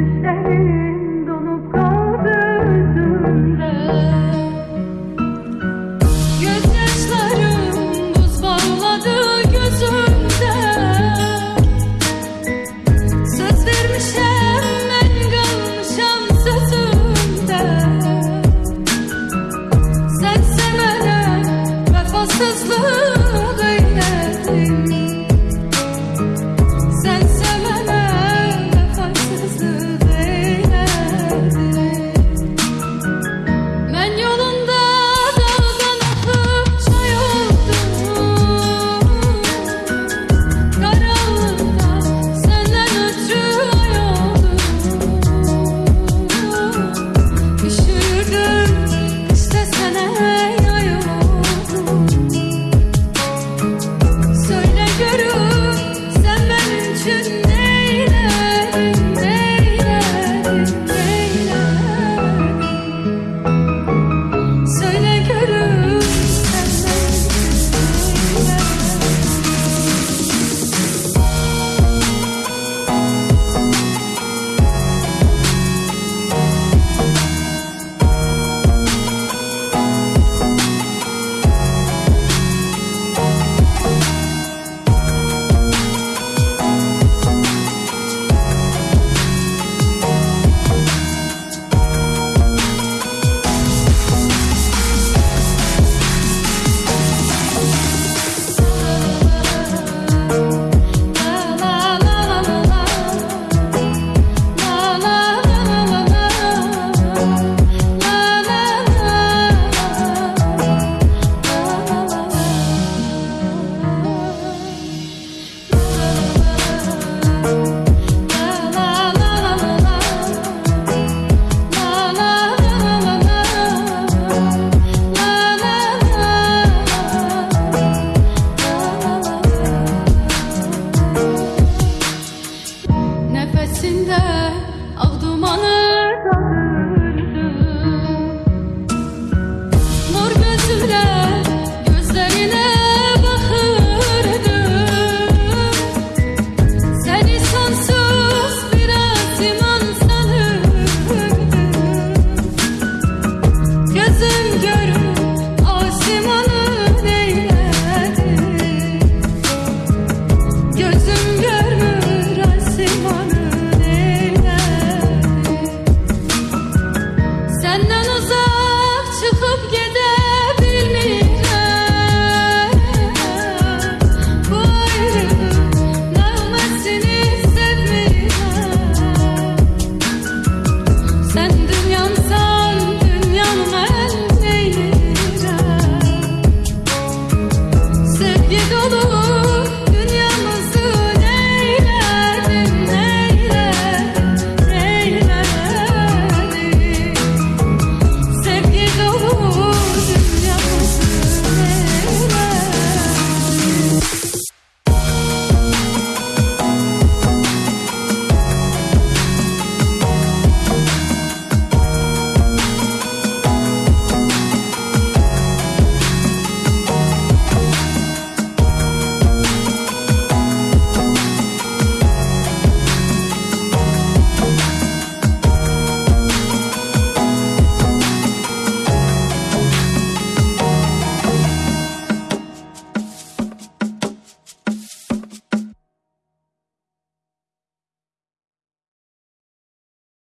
say. sevgi dolu.